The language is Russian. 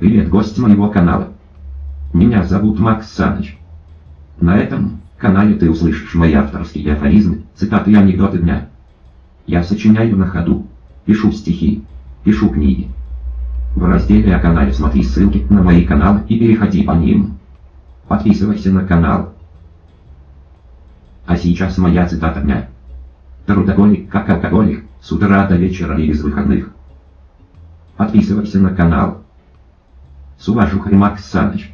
Привет, гость моего канала. Меня зовут Макс Саныч. На этом канале ты услышишь мои авторские афоризмы, цитаты и анекдоты дня. Я сочиняю на ходу, пишу стихи, пишу книги. В разделе о канале смотри ссылки на мои каналы и переходи по ним. Подписывайся на канал. А сейчас моя цитата дня. Трудоголик как алкоголик, с утра до вечера и без выходных. Подписывайся на канал. С уважухой Макс Саныч.